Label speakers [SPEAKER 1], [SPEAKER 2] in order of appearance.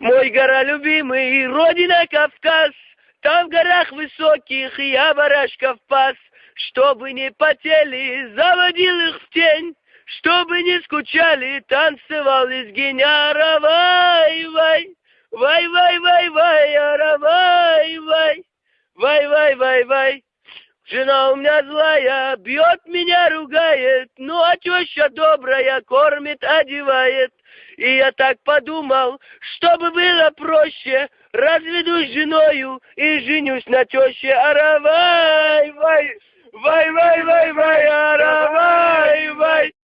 [SPEAKER 1] Мой гора любимый, родина Кавказ, Там в горах высоких я барашков пас, Чтобы не потели, заводил их в тень, Чтобы не скучали, танцевал из геняра, вай, вай, вай, вай, Жена у меня злая, бьет меня, ругает, ну а теща добрая, кормит, одевает. И я так подумал, чтобы было проще, разведусь с женою и женюсь на теще. Аравай, вай, вай, вай, вай, вай, аравай, вай.